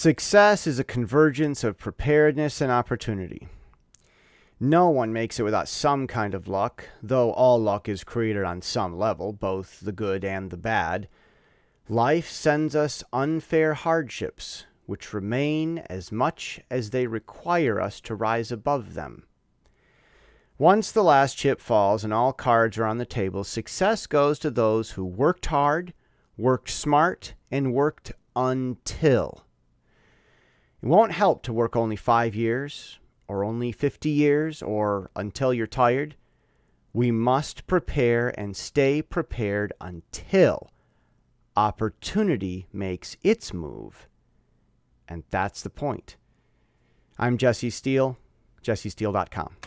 Success is a convergence of preparedness and opportunity. No one makes it without some kind of luck, though all luck is created on some level, both the good and the bad. Life sends us unfair hardships, which remain as much as they require us to rise above them. Once the last chip falls and all cards are on the table, success goes to those who worked hard, worked smart, and worked until. It won't help to work only five years, or only 50 years, or until you're tired. We must prepare and stay prepared until opportunity makes its move. And that's the point. I'm Jesse Steele, jessesteele.com.